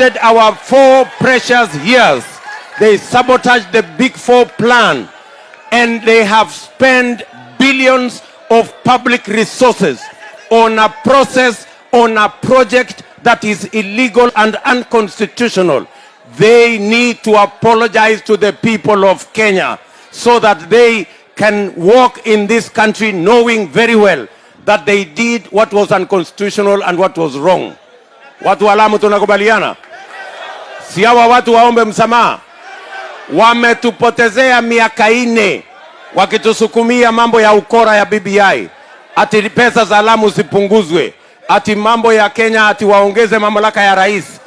our four precious years. They sabotaged the Big Four plan and they have spent billions of public resources on a process, on a project that is illegal and unconstitutional. They need to apologize to the people of Kenya so that they can walk in this country knowing very well that they did what was unconstitutional and what was wrong. Watu wa Lamu tunakubaliana? Si hawa watu waombe msamaha? Wametupotezea miaka ine wakitusukumia mambo ya ukora ya BBI, ati pesa za Lamu zipunguzwe, ati mambo ya Kenya ati waongeze mamlaka ya rais.